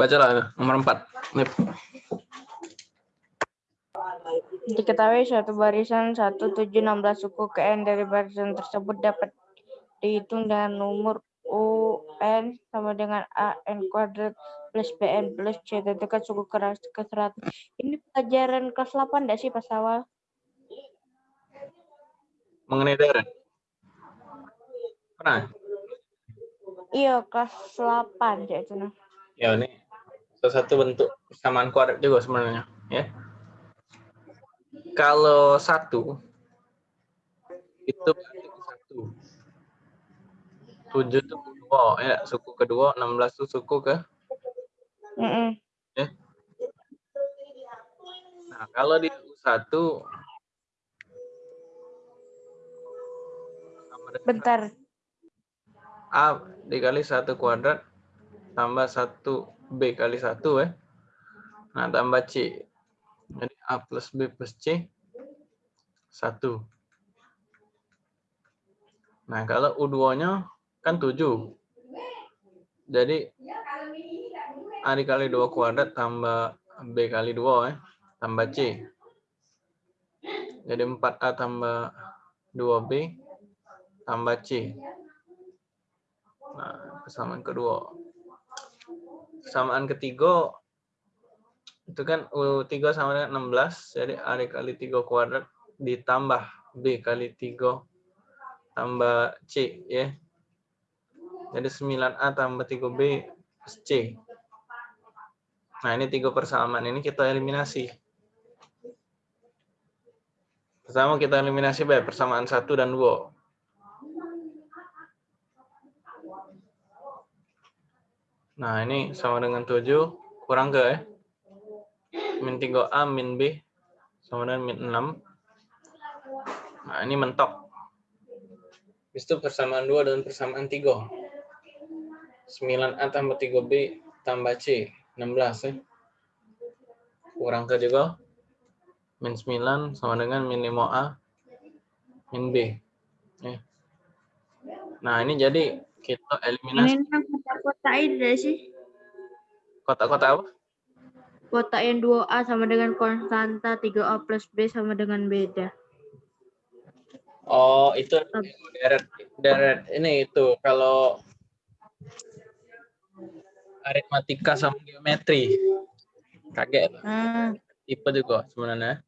Bacalah nomor 4. Nip. Diketahui suatu barisan 1716 suku ke N dari barisan tersebut dapat dihitung dengan nomor UN sama dengan AN kuadrat plus BN plus C. Tentukan suku keras ke 100. Ini pelajaran kelas 8 enggak sih pas awal? Mengenai daerah. Pernah? Iya, kelas 8 ya itu. Ya, ini salah satu bentuk persamaan kuadrat juga sebenarnya. Ya. Kalau satu, itu satu. Tujuh itu kedua, ya. Suku kedua, 16 itu suku ke Mm -mm. Ya. Nah, kalau di U1 sama dengan Bentar. A dikali satu kuadrat tambah satu B kali satu ya. Nah, tambah C. Jadi A plus B plus C satu. Nah, kalau U2-nya kan 7. Jadi A dikali 2 kuadrat tambah B kali 2 ya, tambah C. Jadi 4A tambah 2B tambah C. Nah, persamaan kedua. Persamaan ketiga itu kan U3 sama dengan 16, jadi A dikali 3 kuadrat ditambah B kali 3 tambah C ya. Jadi 9A tambah 3B plus C. Nah, ini tiga persamaan ini kita eliminasi. Pertama kita eliminasi B, persamaan 1 dan 2. Nah, ini sama dengan 7 kurang ke ya. Min 3A min B sama dengan min 6. Nah, ini mentok. Itu persamaan 2 dan persamaan 3. 9A tambah 3B tambah C. 16 ya. Kurang ke juga. Min 9 sama dengan min 5A min B. Ya. Nah, ini jadi kita eliminasi Ini kan kotak-kotak ini sih. kotak-kotak apa? Kotak yang 2A sama dengan konstanta, 3A plus B sama dengan beda. Oh, itu deret deret ini itu kalau aritmatika sama geometri. Kaget Hmm. tipe juga sebenarnya.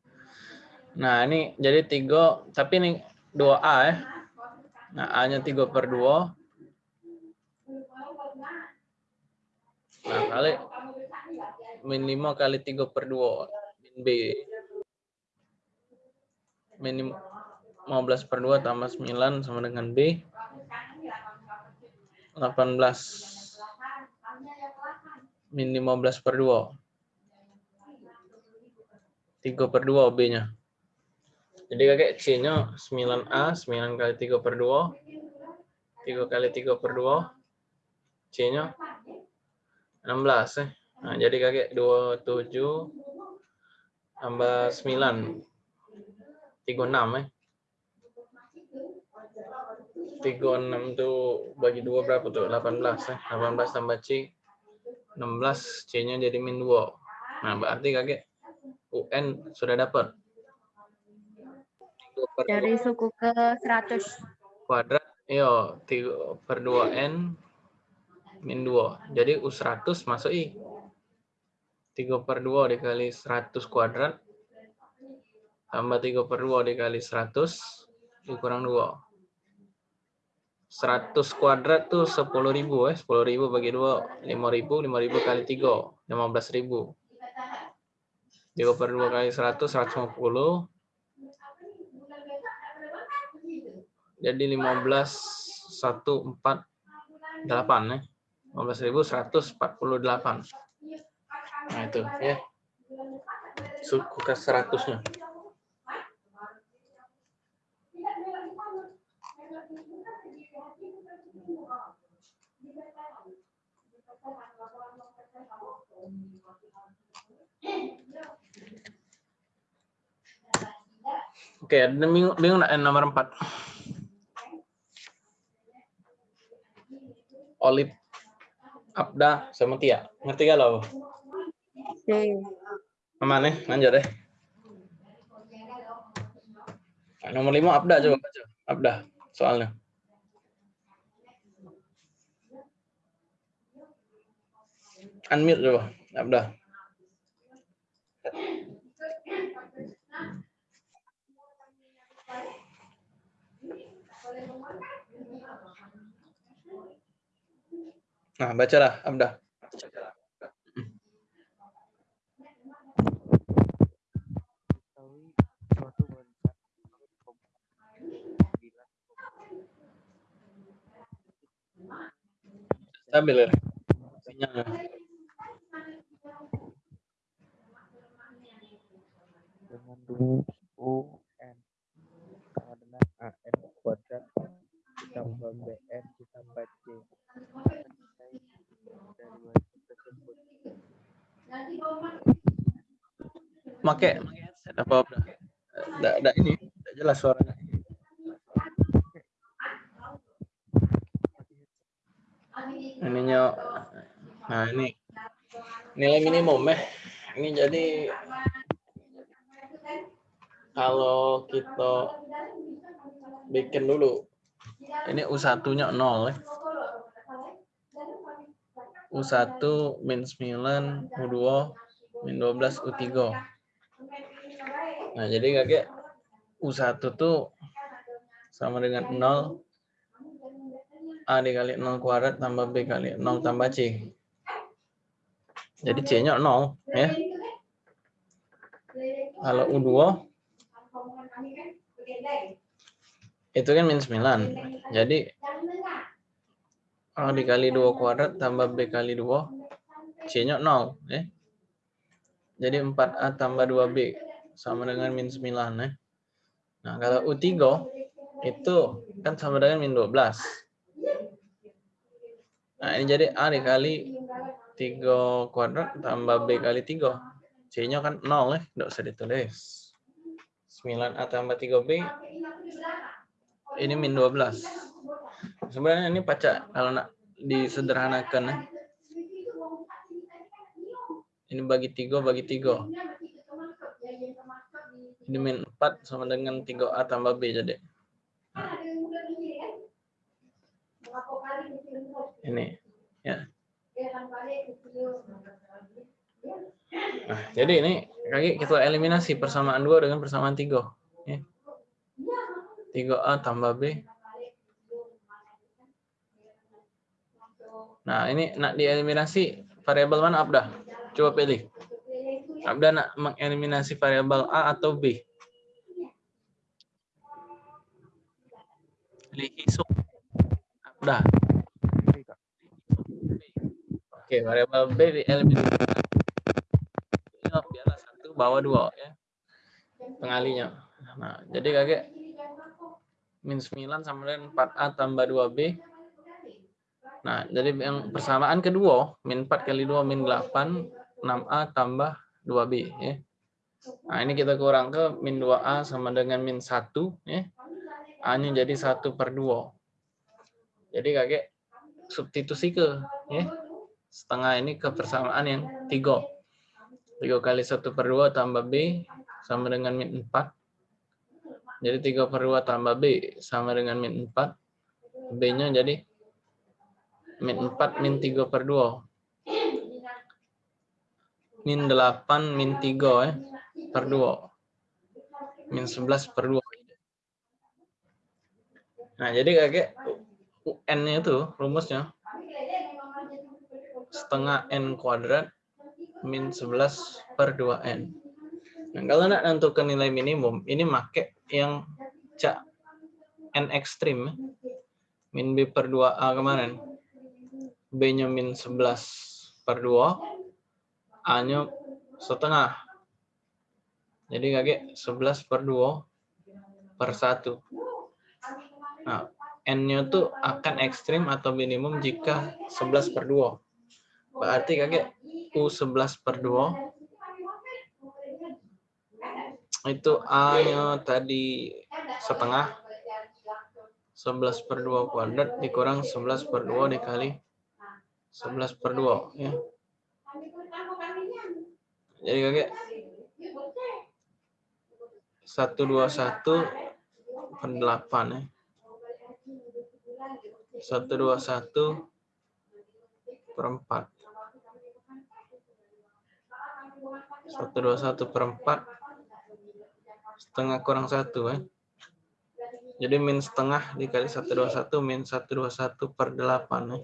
Nah, ini jadi tiga tapi ini 2A ya. Nah, A-nya 3 per 2. Nah, kali min 5 kali 3 per 2 min B. Min 15 per 2 tambah 9 sama dengan B. 18. Min 15 per 2. 3 per 2 B-nya. Jadi kakek C-nya 9A, 9 kali 3 per 2. 3 kali 3 per 2. C-nya 16 ya. Nah, jadi kakek 27 tambah 9. 36 ya. 36 tuh bagi 2 berapa tuh? 18 ya. 18 tambah C 16, C-nya jadi min 2. Nah, berarti kakek UN sudah dapat. 3 per Dari suku ke 100. kuadrat, yo 3 per 2N min 2. Jadi U100 masuk I. 3 per 2 dikali 100 kuadrat. Tambah 3 per 2 dikali 100. Dikurang 2. 100 kuadrat tuh 10.000 ya. 10.000 bagi 2, 5.000. 5.000 kali 3, 15.000. 3 per 2 kali 100, 150. Jadi 15, 1, 4, 8 ya. 15.148. Nah itu ya. Suku ke 100-nya. Oke, ada bingung, bingung yang nomor 4? Olip. Abda sama Tia. Ngerti gak lo? Oke. Aman nih, lanjut deh. Nah, nomor lima Abda coba baca. Abda soalnya. Unmute coba, Abda. Nah, bacalah, sembilan Stabil ya. Dengan dulu N. Sama dengan A N kuadrat. Ditambah N ditambah C Make apa enggak ini, enggak jelas suaranya. Ininya Nah, ini nilai minimum eh. Ini jadi kalau kita bikin dulu ini U1-nya 0 ya. U1 min 9, U2 min 12, U3. Nah, jadi kakek U1 tuh sama dengan 0 A dikali 0 kuadrat tambah B kali 0 tambah C. Jadi C-nya 0 ya. Kalau U2 itu kan min 9. Jadi A dikali 2 kuadrat tambah B kali 2 C-nya 0 ya. Jadi 4A tambah 2B sama dengan min 9 ya. Nah, kalau U3 itu kan sama dengan min 12. Nah, ini jadi A dikali 3 kuadrat tambah B kali 3. C-nya kan 0 ya, enggak usah ditulis. 9A tambah 3B ini min 12. Sebenarnya ini pacak kalau nak disederhanakan ya. Ini bagi 3 bagi 3. Ini min 4 sama dengan 3A tambah B jadi. Ini ya. Nah, jadi ini kaki kita eliminasi persamaan 2 dengan persamaan 3. Ya. 3A tambah B. Nah, ini nak dieliminasi variabel mana Abda? Coba pilih. Abda nak mengeliminasi variabel A atau B? Pilih isuk. Abda. Oke, variabel B dieliminasi. Biarlah satu bawah dua ya. Pengalinya. Nah, jadi kakek min 9 sama dengan 4A tambah 2B. Nah, jadi yang persamaan kedua, min 4 kali 2 min 8, 6A tambah 2B. Ya. Nah, ini kita kurang ke min 2A sama dengan min 1. Ya. A-nya jadi 1 per 2. Jadi kakek substitusi ke ya. setengah ini ke persamaan yang 3. 3 kali 1 per 2 tambah B sama dengan min 4. Jadi 3 per 2 tambah B sama dengan min 4. B-nya jadi min 4 min 3 per 2. Min 8 min 3 ya, per 2. Min 11 per 2. Nah, jadi kakek UN-nya itu rumusnya setengah N kuadrat min 11 per 2N. Nah, kalau nak nentukan nilai minimum, ini make yang cak N ekstrim. ya. Min B per 2A kemarin. B-nya min 11 per 2. A-nya setengah. Jadi kakek 11 per 2 per 1. Nah, N-nya tuh akan ekstrim atau minimum jika 11 per 2. Berarti kakek U11 per 2 itu A-nya tadi setengah 11 per 2 kuadrat dikurang 11 per 2 dikali 11 per 2 ya. Jadi kakek 121 per 8 ya. 121 per 4. 121 per 4 setengah kurang 1 ya. Jadi min setengah dikali 121 min 121 per 8 ya.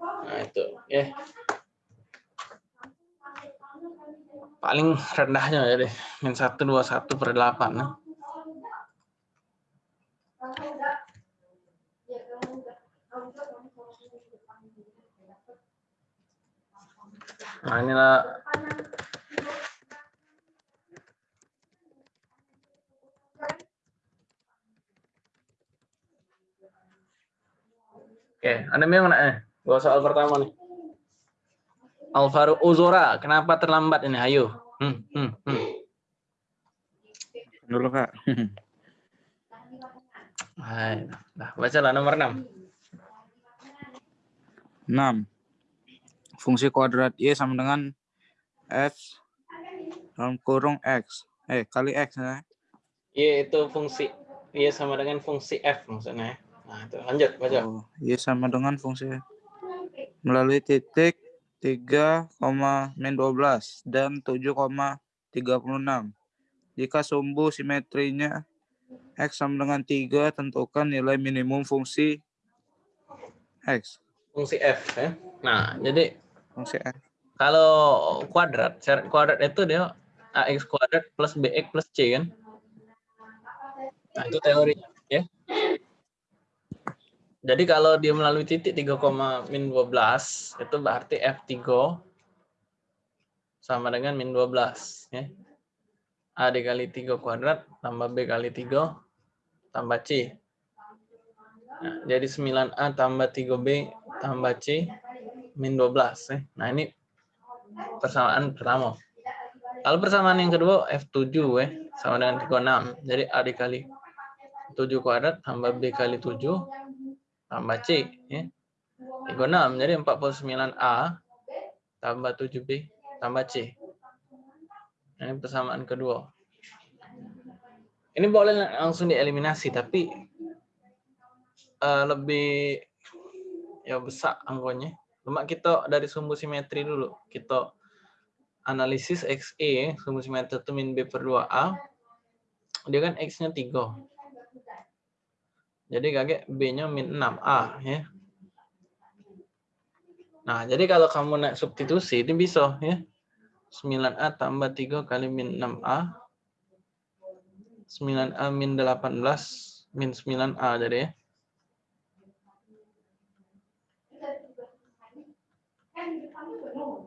Nah itu ya. Paling rendahnya ya deh min 121 per 8 ya. Nah inilah Oke, ada yang mana eh? Gua soal pertama nih. Alvaro Uzora, kenapa terlambat ini? Ayo. Hmm, hmm, hmm. Dulu kak. Hai, nah, baca lah nomor 6. 6. Fungsi kuadrat Y sama dengan F dalam kurung X. Eh, kali X ya. Y itu fungsi Y sama dengan fungsi F maksudnya. ya. Nah, itu lanjut baca. Oh, Y sama dengan fungsi melalui titik 3, min 12 dan 7,36. Jika sumbu simetrinya X sama dengan 3, tentukan nilai minimum fungsi X. Fungsi F ya. Nah, jadi Fungsi X. kalau kuadrat, syarat kuadrat itu dia ax kuadrat plus bx plus c kan. Nah, itu teorinya ya. Jadi kalau dia melalui titik 3, min 12 itu berarti F3 sama dengan min 12 ya. A dikali 3 kuadrat tambah B kali 3 tambah C. Nah, jadi 9A tambah 3B tambah C min 12 ya. Nah, ini persamaan pertama. Kalau persamaan yang kedua F7 ya sama dengan 36. Jadi A dikali 7 kuadrat tambah B kali 7 tambah C ya. 36 jadi 49A tambah 7B tambah C. Ini persamaan kedua. Ini boleh langsung dieliminasi tapi eh, lebih ya besar anggonya. Cuma kita dari sumbu simetri dulu. Kita analisis XE, sumbu simetri itu min B per 2A. Dia kan X-nya 3. Jadi kakek B-nya min 6A ya. Nah, jadi kalau kamu naik substitusi ini bisa ya. 9A tambah 3 kali min 6A. 9A min 18 min 9A jadi ya.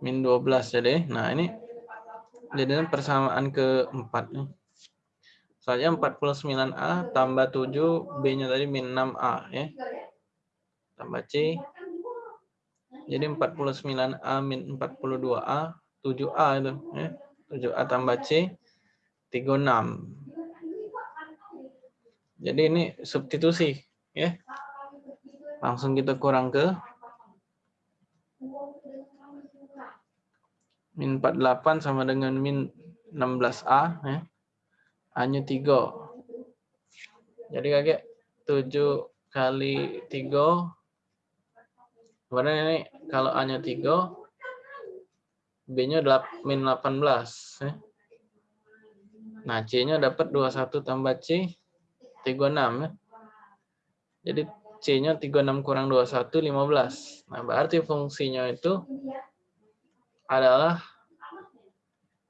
Min 12 jadi. Nah, ini jadinya persamaan keempat nih. Soalnya 49A tambah 7, B-nya tadi min 6A ya. Tambah C. Jadi 49A min 42A, 7A itu ya. 7A tambah C, 36. Jadi ini substitusi ya. Langsung kita kurang ke min 48 sama dengan min 16A ya. Hanya 3. Jadi kakek 7 kali 3 Kemudian ini kalau A-nya 3 B-nya min 18 ya. Nah, C-nya dapat 21 tambah C 36 ya. Jadi C-nya 36 kurang 21 15. Nah, berarti fungsinya itu adalah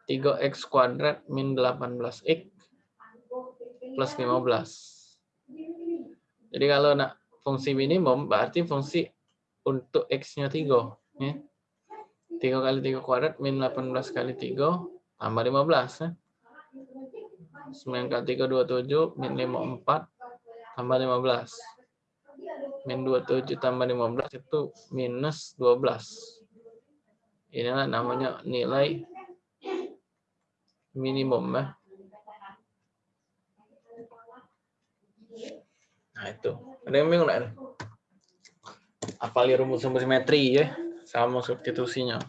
3x kuadrat min 18x plus 15. Jadi kalau nak fungsi minimum berarti fungsi untuk x-nya 3. Ya. 3 kali 3 kuadrat min 18 kali 3 tambah 15. Ya. 9 kali 3 27 min 5 4 tambah 15. Min 27 tambah 15 itu minus 12. Inilah namanya nilai minimum ya. Nah itu. Ada yang bingung nggak? apalin rumus-rumus simetri ya sama substitusinya.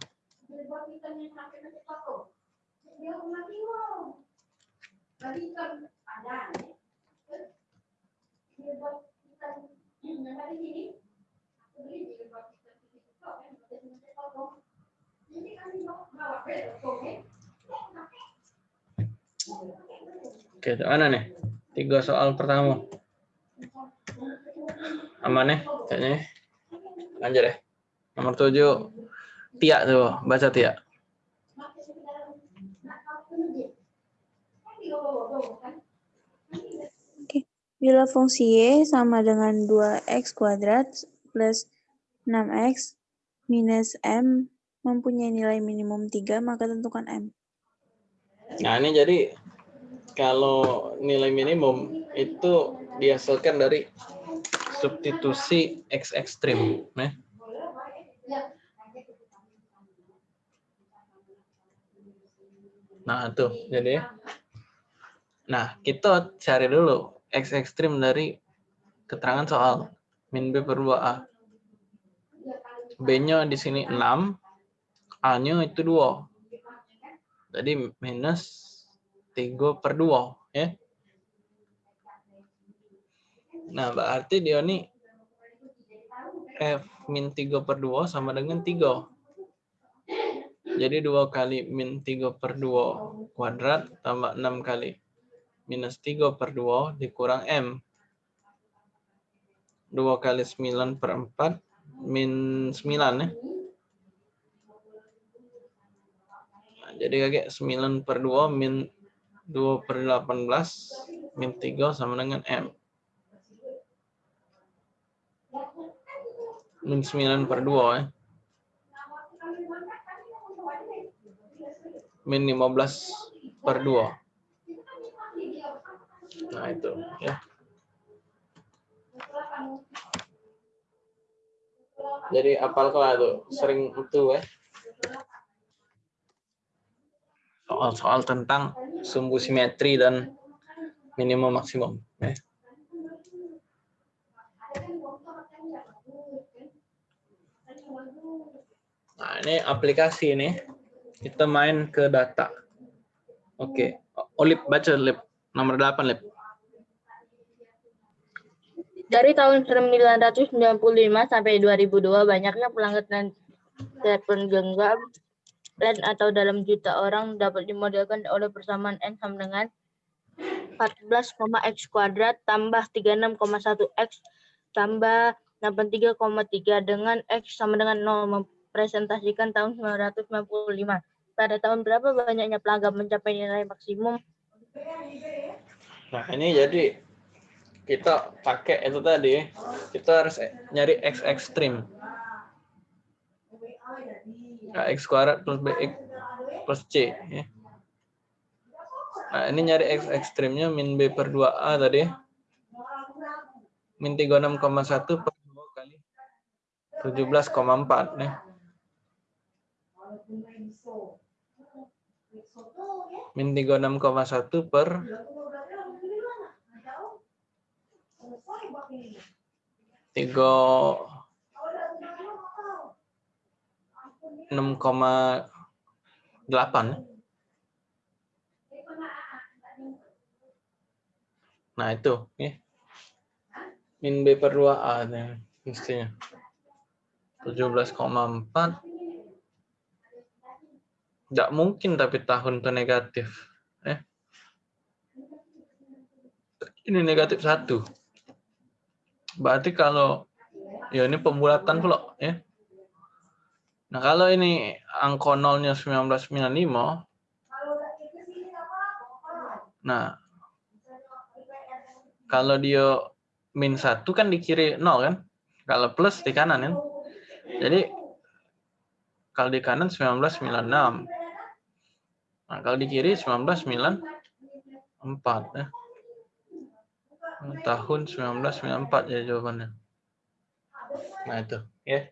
Oke, mana nih? Tiga soal pertama. Aman nih, kayaknya. Lanjut deh. Nomor tujuh. Tia tuh, baca Tia. Bila fungsi y sama dengan 2x kuadrat plus 6x minus m mempunyai nilai minimum 3, maka tentukan m. Nah, ini jadi kalau nilai minimum itu dihasilkan dari substitusi x ekstrim. Nah. Nah, tuh. Jadi Nah, kita cari dulu x ekstrim dari keterangan soal min b per 2a. B-nya di sini 6, A-nya itu 2. Jadi minus 3 per 2. Ya. Nah, berarti dia ini F min 3 per 2 sama dengan 3. Jadi 2 kali min 3 per 2 kuadrat tambah 6 kali minus 3 per 2 dikurang M. 2 kali 9 per 4 min 9 ya. Nah, jadi kakek 9 per 2 min 2 per 18 min 3 sama dengan M. Min 9 per 2 ya. Min 15 per 2. Nah, itu ya. Jadi apal kelah tuh sering itu ya. Soal-soal tentang sumbu simetri dan minimum maksimum ya. Nah, ini aplikasi ini. Kita main ke data. Oke. Olip baca Lip. Nomor 8, Lip. Dari tahun 1995 sampai 2002, banyaknya pelanggan telepon genggam LAN atau dalam juta orang dapat dimodelkan oleh persamaan N sama dengan 14, x kuadrat tambah 36,1 x tambah 83,3 dengan x sama dengan 0 mempresentasikan tahun 1995. Pada tahun berapa banyaknya pelanggan mencapai nilai maksimum? Nah, ini jadi kita pakai itu tadi, kita harus nyari x ekstrim. Nah, x kuadrat plus bx plus c. Ya. Nah, ini nyari x ekstrimnya min b per 2a tadi. Min 36,1 per 2 kali 17,4. Ya. Min 36,1 per tiga enam koma delapan nah itu ya min b per 2 a nih, mestinya 17,4 tidak mungkin tapi tahun itu negatif ya ini negatif satu Berarti kalau ya ini pembulatan pula ya. Nah, kalau ini angka nolnya 1995 Nah, kalau dia min satu kan di kiri nol kan? Kalau plus di kanan kan? Jadi kalau di kanan 1996. Nah, kalau di kiri 1994 ya tahun 1994 ya jawabannya. Nah itu, ya.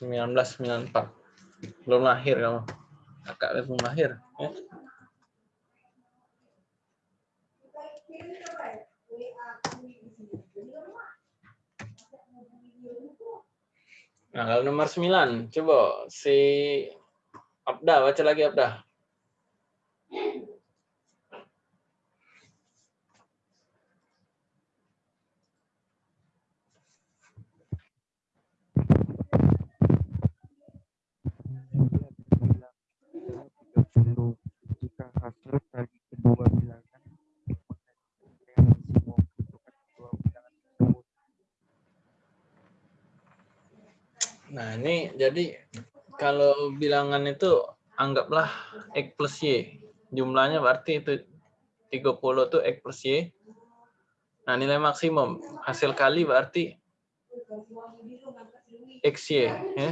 sembilan belas sembilan empat belum lahir kamu kakak belum lahir ya. kirim Nah, kalau nomor 9, coba si Abda, baca lagi Abda. jika hasil dari Nah, ini jadi kalau bilangan itu anggaplah X plus Y. Jumlahnya berarti itu 30 itu X plus Y. Nah, nilai maksimum. Hasil kali berarti XY. Ya.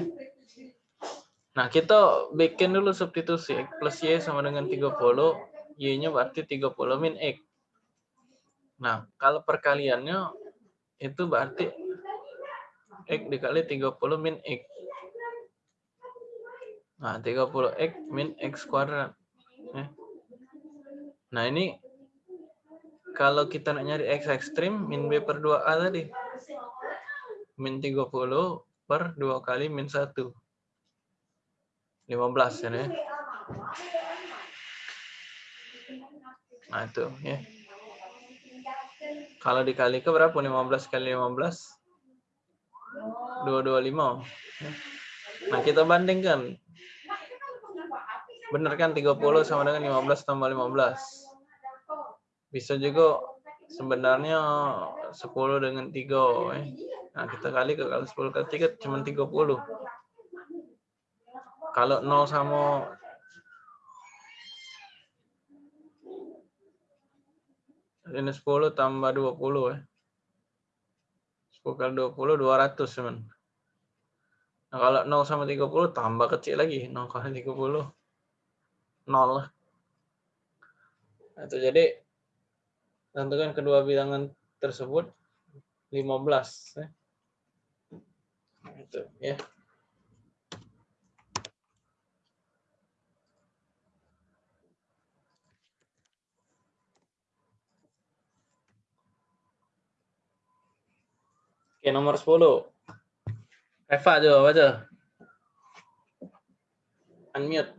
Nah, kita bikin dulu substitusi. X plus Y sama dengan 30. Y-nya berarti 30 min X. Nah, kalau perkaliannya itu berarti X dikali 30 min X. Nah, 30X min X kuadrat. Ya. Nah, ini kalau kita nak nyari X ekstrim, min B per 2A tadi. Min 30 per 2 kali min 1. 15 ya. ya. Nah, itu ya. Kalau dikali ke berapa? 15 kali 15? 225. Ya. Nah, kita bandingkan. Benar kan 30 sama dengan 15 tambah 15. Bisa juga sebenarnya 10 dengan 3. Eh. Nah, kita kali ke kalau 10 kali 3 cuma 30. Kalau 0 sama ini 10 tambah 20 ya. 10 kali 20 200 teman. Nah, kalau 0 sama 30 tambah kecil lagi. 0 kali 30 0 lah. Nah, itu jadi tentukan kedua bilangan tersebut 15 ya. Nah, itu ya. Oke, nomor 10. Eva coba baca. Unmute.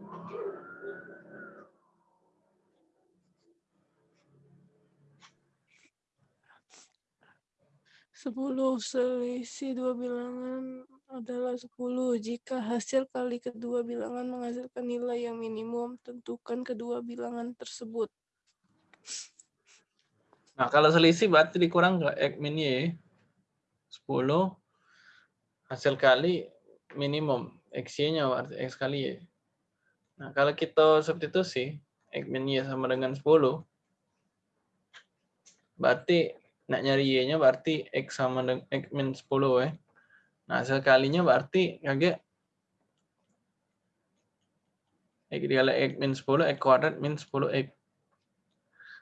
Sepuluh selisih dua bilangan adalah 10. Jika hasil kali kedua bilangan menghasilkan nilai yang minimum, tentukan kedua bilangan tersebut. Nah, kalau selisih berarti dikurang ke X min Y. 10 hasil kali minimum X-nya X kali Y. Nah, kalau kita substitusi X min Y sama dengan 10 berarti nak nyari Y-nya berarti X sama dengan X min 10 ya. Nah, hasil kalinya berarti kaget X dikali X min 10, X kuadrat min 10X.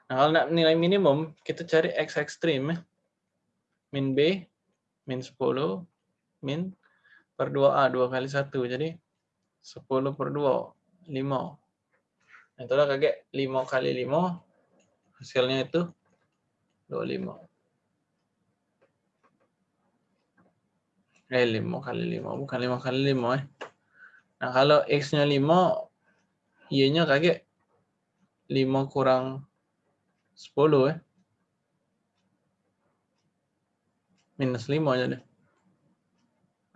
Nah, kalau nak nilai minimum, kita cari X ekstrim ya. Min B, min 10, min per 2A, 2 kali 1. Jadi 10 per 2, 5. Nah, itulah kaget 5 kali 5, hasilnya itu 25. Eh, 5 kali 5, bukan 5 kali 5 eh. Nah, kalau X-nya 5, Y-nya kaget 5 kurang 10 eh. Minus 5 aja deh.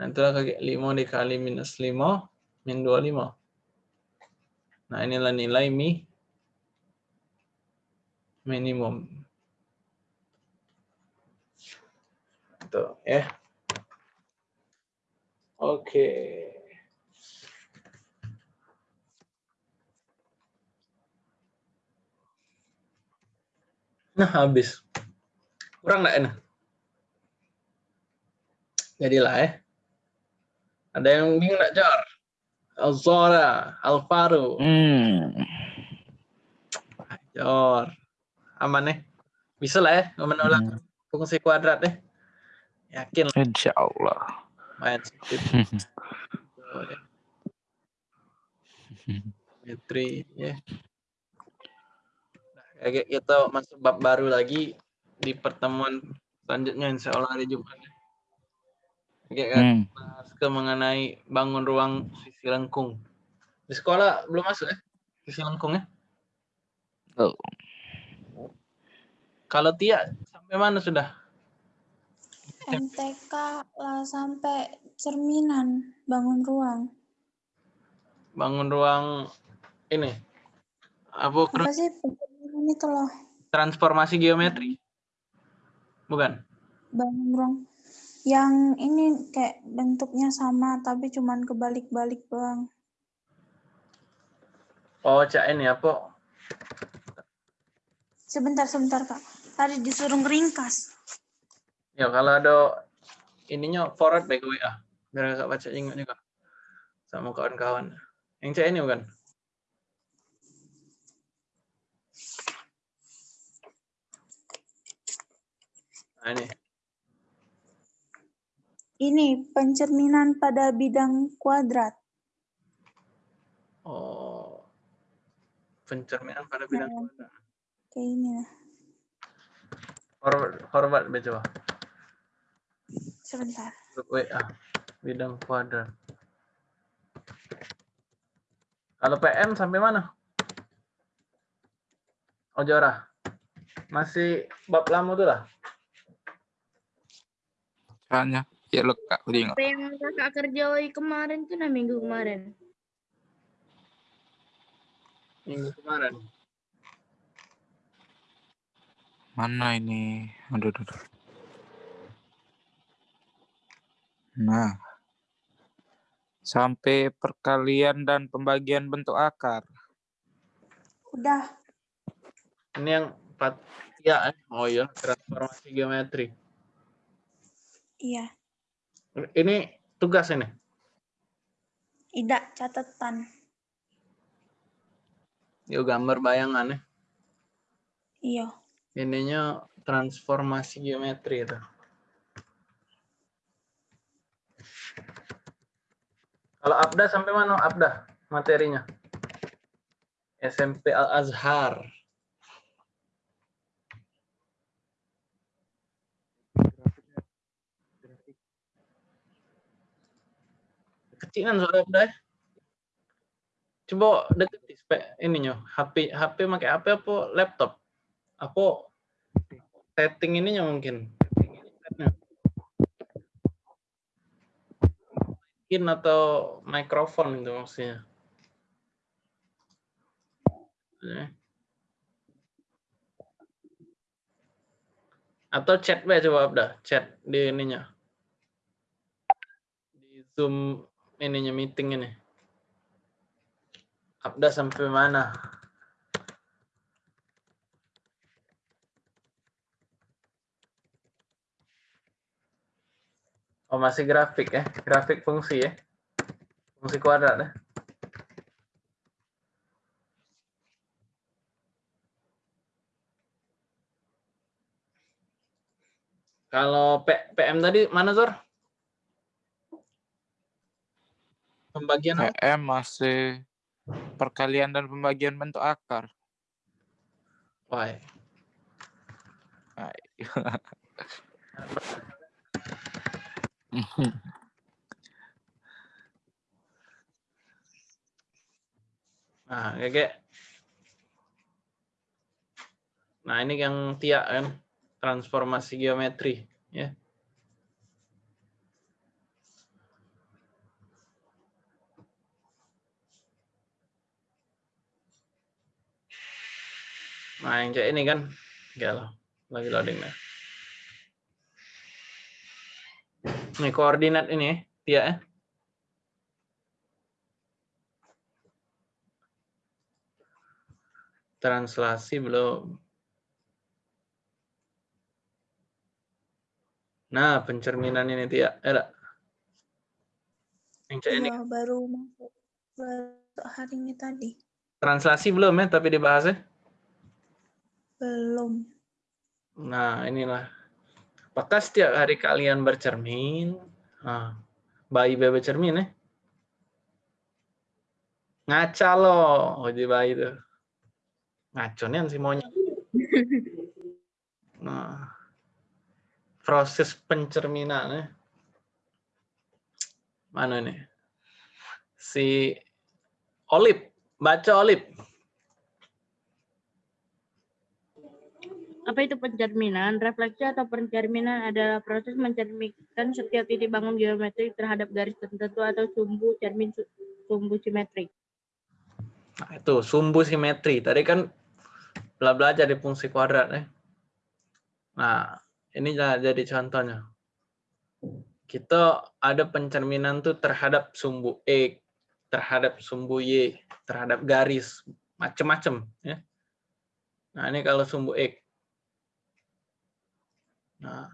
Itulah kayak 5 dikali minus 5, min 25. Nah, inilah nilai mi minimum. Itu ya. Oke. Nah, habis. Kurang enggak enak? Jadilah ya. Ada yang bingung enggak, Jor? Alzora, Alvaro, Hmm. Jor. Aman nih. Bisa lah ya menolak Hmm. fungsi kuadrat deh. Yakin lah Insya Allah. main sedikit. Metri ya. Nah, kayak kita masuk bab baru lagi di pertemuan selanjutnya insya Allah hari Jumat. Oke, kan? Hmm. Ke mengenai bangun ruang sisi lengkung. Di sekolah belum masuk ya? Sisi lengkung ya? Oh. Kalau Tia sampai mana sudah? MTK lah sampai cerminan bangun ruang. Bangun ruang ini. Apa Apa sih itu loh? transformasi geometri? Bukan. Bangun ruang yang ini kayak bentuknya sama tapi cuman kebalik-balik doang. Oh, cak ini apa? Sebentar, sebentar kak. Tadi disuruh ngeringkas. Ya kalau ada ininya forward baik WA. Biar kakak baca ingat juga. Sama kawan-kawan. Yang cak ini bukan? Nah ini. Ini pencerminan pada bidang kuadrat. Oh. Pencerminan pada bidang Nah. kuadrat. Kayak ini lah. Forward, forward coba. Sebentar. WA. Bidang kuadrat. Kalau PM sampai mana? Ojora. Masih bab lama tuh lah. Caranya ya lekak udah ingat. Apa yang kakak kerjai kemarin tuh nah minggu kemarin. Minggu kemarin. Mana ini? Aduh, aduh, aduh. Nah. Sampai perkalian dan pembagian bentuk akar. Udah. Ini yang empat ya eh. oh iya transformasi geometri Iya. Ini tugas ini? Ida catatan. yuk gambar bayangan ya. Iya. ininya transformasi geometri itu. Kalau Abda sampai mana Abda materinya? SMP Al Kecilan soalnya Abda ya. coba deketi spek ininya HP HP pakai HP apa laptop? Apa setting ininya mungkin. Mungkin atau mikrofon itu maksudnya. Eh. atau chat coba Abda chat di ininya. Di zoom ininya meeting ini Abda sampai mana Oh masih grafik ya, grafik fungsi ya, fungsi kuadrat ya. Kalau P- PM tadi mana Zor? Pembagian apa? PM masih perkalian dan pembagian bentuk akar. Why? Nah, kayak Nah, ini yang tiak kan, transformasi geometri, ya. Nah, yang kayak ini kan, enggak lah, lagi loading nih. Ini koordinat ini, ya, ya. Translasi belum. Nah, pencerminan ini tidak ada. Yang cek ini Iya, baru masuk baru hari ini tadi. translasi belum ya, tapi dibahas ya. Belum. Nah, inilah. Apakah setiap hari kalian bercermin? Nah, bayi bebe cermin ya. Ngaca loh, uji bayi itu. Ngaco nih si monyet. Nah, proses pencerminan ya. Mana nih? Si Olip. Baca Olip. Apa itu pencerminan? Refleksi atau pencerminan adalah proses mencerminkan setiap titik bangun geometrik terhadap garis tertentu atau sumbu cermin su- sumbu simetrik. Nah, itu sumbu simetri. Tadi kan bela belajar di fungsi kuadrat ya. Nah, ini ja- jadi contohnya. Kita ada pencerminan tuh terhadap sumbu X, terhadap sumbu Y, terhadap garis, macem-macem ya. Nah, ini kalau sumbu X. Nah.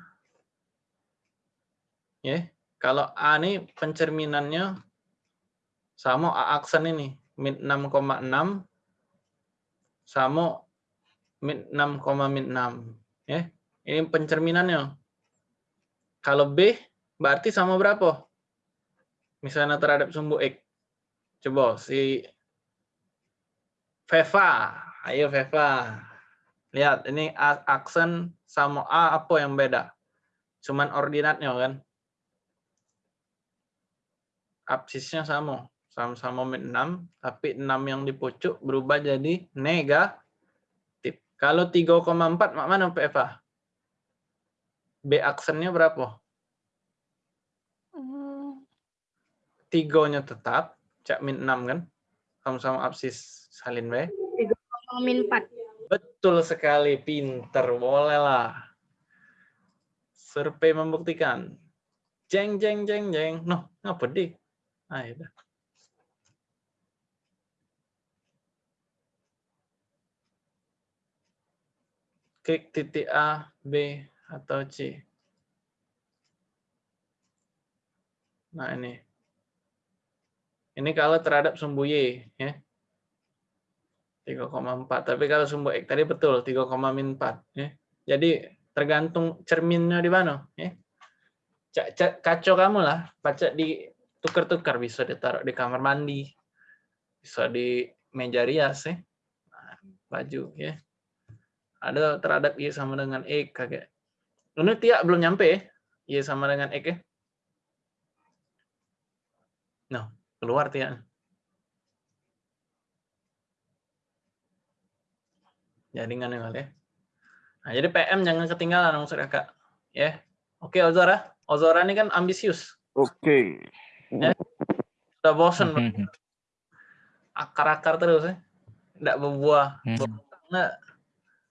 Ya, kalau A ini pencerminannya sama A aksen ini min 6,6 sama min 6, min 6 ya. Ini pencerminannya. Kalau B berarti sama berapa? Misalnya terhadap sumbu X. Coba si Veva. Ayo Veva. Lihat ini aksen sama A apa yang beda? Cuman ordinatnya kan. Absisnya sama. Sama-sama min 6, tapi 6 yang di pucuk berubah jadi negatif. Kalau 3,4 mak mana PFA? B aksennya berapa? Hmm, Tigonya tetap, cak min 6 kan? Sama-sama absis salin B. Min 4. Betul sekali, pinter, boleh lah. Survei membuktikan. Jeng, jeng, jeng, jeng. Noh, ngapa di? Ah, ya. Klik titik A, B, atau C. Nah, ini. Ini kalau terhadap sumbu Y, ya. 3,4. Tapi kalau sumbu X tadi betul 3,4 ya. Jadi tergantung cerminnya di mana ya. Kacau kamu lah, baca di tukar-tukar bisa ditaruh di kamar mandi. Bisa di meja rias ya. Nah, baju ya. Ada terhadap Y sama dengan X kayak. Ini tiak belum nyampe ya. Y sama dengan X ya. Nah, keluar tiak. Jaringan ya kali ya. Nah, jadi PM jangan ketinggalan maksudnya kak. Ya. Oke Ozora. Ozora ini kan ambisius. Oke. Udah bosen akar-akar terus ya. Tidak berbuah. Hmm.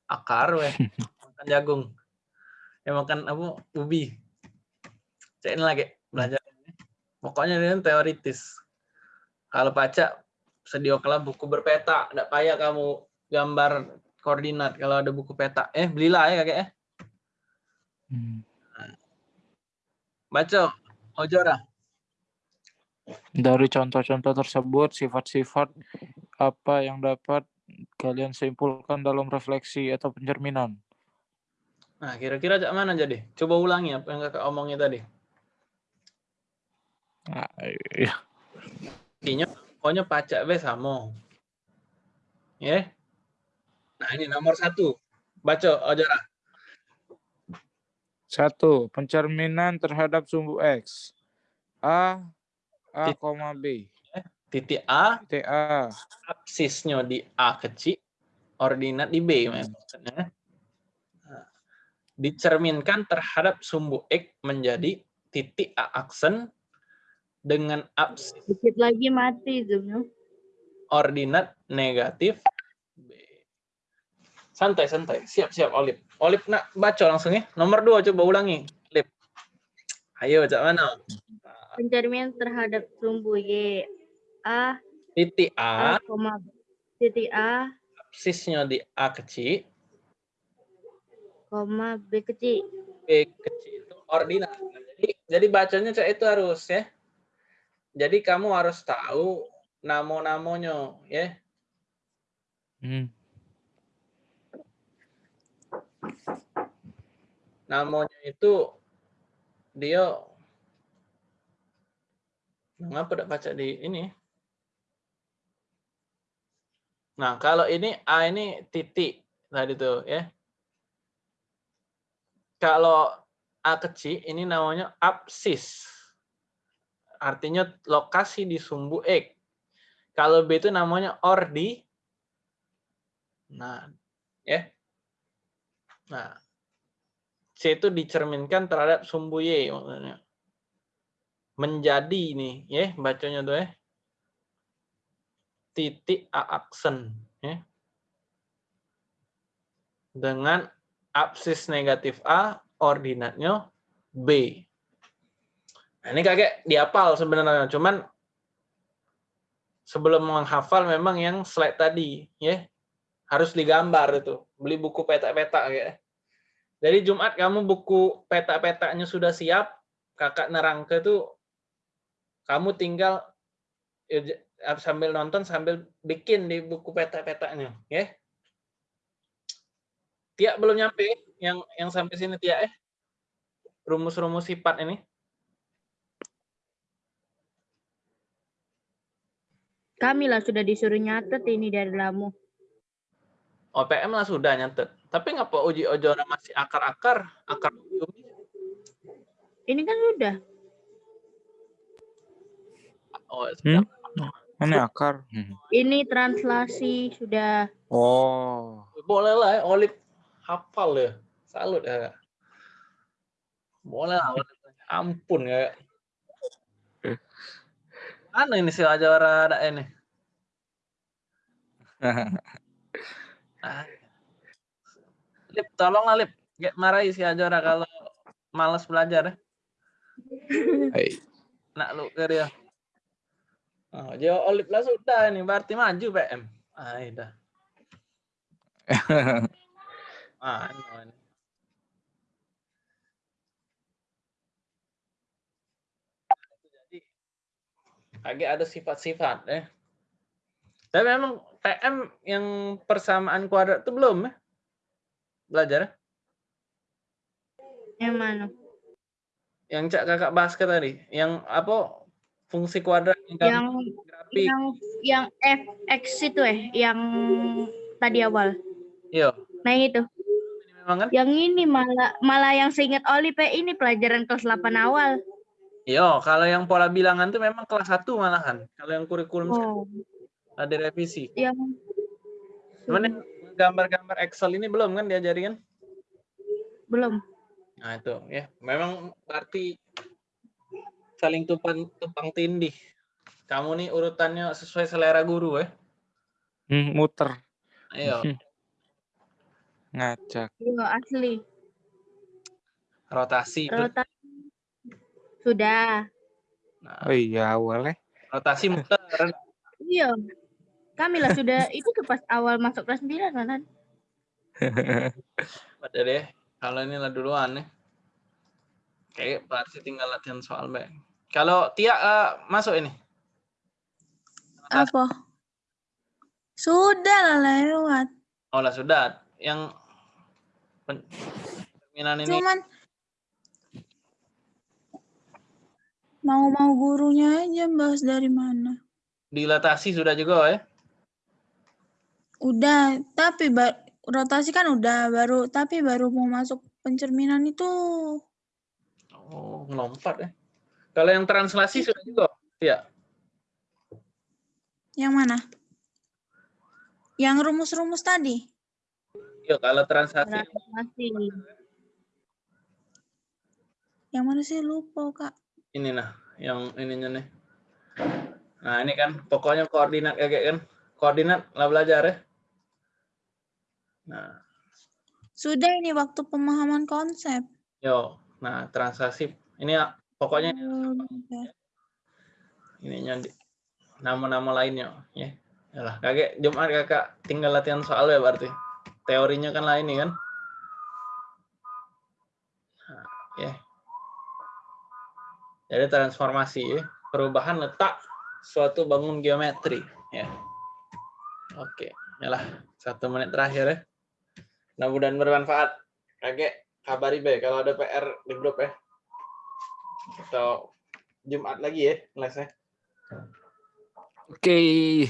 Akar weh. Makan jagung. Ya makan apa? Ubi. Cek ini lagi belajar. Pokoknya ini teoritis. Kalau baca sediakanlah buku berpeta. Tidak payah kamu gambar koordinat kalau ada buku peta. Eh, belilah ya kakek ya. Hmm. Baca, Ojora. Dari contoh-contoh tersebut, sifat-sifat apa yang dapat kalian simpulkan dalam refleksi atau pencerminan? Nah, kira-kira cak mana jadi? Coba ulangi apa yang kakak omongin tadi. Nah, iya. Pokoknya pacak be sama. Ya. Nah, ini nomor satu. Baca, Ojora. Satu, pencerminan terhadap sumbu X. A, A, koma B. Titik A, Titik A. absisnya di A kecil, ordinat di B. Maksudnya. Dicerminkan terhadap sumbu X menjadi titik A aksen dengan absis Dikit lagi mati zoomnya. ordinat negatif. Santai, santai. Siap, siap, Olip. Olip, nak baca langsung ya. Nomor dua, coba ulangi. Olip. Ayo, cak mana? Pencerminan terhadap sumbu Y. A, Titik A, A, koma titik A, absisnya di A kecil, koma B kecil. B kecil itu ordinat. Jadi, jadi bacanya cak itu harus ya. Jadi kamu harus tahu nama-namanya ya. Hmm. Namanya itu dia Mengapa tidak baca di ini? Nah, kalau ini A ini titik tadi tuh ya. Kalau A kecil ini namanya absis. artinya lokasi di sumbu X. Kalau B itu namanya ordi. Nah, ya. Nah, C itu dicerminkan terhadap sumbu Y maksudnya. Menjadi ini, ya, bacanya tuh ya. Titik A aksen, ya. Dengan absis negatif A, ordinatnya B. Nah, ini kakek diapal sebenarnya, cuman sebelum menghafal memang yang slide tadi ya harus digambar itu beli buku peta-peta ya jadi Jumat kamu buku peta-petanya sudah siap kakak nerangke tuh kamu tinggal ya, sambil nonton sambil bikin di buku peta-petanya ya. Tia belum nyampe yang yang sampai sini Tia eh. Rumus-rumus sifat ini. Kami lah sudah disuruh nyatet ini dari lamu. OPM lah sudah nyatet. Tapi ngapa uji ojora masih akar-akar? Akar Ini kan sudah. Oh, sudah. Hmm? Mana akar? Hmm. Ini translasi sudah. Oh. Boleh lah, ya, Olip hafal ya. Salut ya. Boleh lah. Olip. Ampun ya. Mana ini si Ajara ada ini? Ah. Lip, tolonglah Lip. Gak marahi si Ajara kalau malas belajar ya. Hai. Nak lu ke dia. Oh, jauh Olip lah sudah ini berarti maju PM. Ah, dah. Ah, ini. Jadi agak ada sifat-sifat ya. Tapi memang TM yang persamaan kuadrat itu belum ya? Belajar ya? Yang mana? Yang cak kakak bahas ke tadi, yang apa fungsi kuadrat yang, Yang grafik. yang yang fx itu eh, yang tadi awal. Iya, Nah yang itu. memang kan? Yang ini malah malah yang seingat Oli Pe ini pelajaran kelas 8 awal. Iya, kalau yang pola bilangan tuh memang kelas 1 malahan. Kalau yang kurikulum Oh, ada revisi. yang Cuman gambar-gambar Excel ini belum kan diajari kan? belum. Nah itu ya, memang berarti saling tumpang tumpang tindih. Kamu nih urutannya sesuai selera guru ya. Hmm, muter. Ayo, Ngacak. Iya asli. rotasi. itu. Rotasi. Sudah. Nah, Oh iya, awalnya. rotasi muter. Iya. Kami lah sudah itu tuh pas awal masuk kelas 9 kan. Pada deh. Kalau ini lah duluan nih. Kayak pasti tinggal latihan soal baik. Kalau Tia eh, masuk ini. Apa? Sudah lah lewat. Oh lah sudah. Yang pen- cerminan ini Cuman mau-mau gurunya aja bahas dari mana. dilatasi sudah juga ya. Udah, tapi ba- rotasi kan udah baru, tapi baru mau masuk pencerminan itu Oh, melompat ya. Kalau yang translasi sudah juga. Ya. yang mana? Yang rumus-rumus tadi. Iya, kalau translasi Masih. Yang mana sih lupa kak? ini nah, yang ininya nih. Nah, ini kan pokoknya koordinat kayak kan. Koordinat lah belajar ya. Nah, Sudah ini waktu pemahaman konsep. yo. Nah, transaksi ini ya, pokoknya Oh, udah. ininya nama-nama lainnya ya. Yalah, kakek Jumat kakak tinggal latihan soal ya berarti. Teorinya kan lain nih kan. Nah, ya. Jadi transformasi ya, perubahan letak suatu bangun geometri ya. Oke, yalah satu menit terakhir ya. Mudah-mudahan bermanfaat. Kakek kabari be kalau ada PR di grup ya. Atau Jumat lagi ya lesnya. Oke.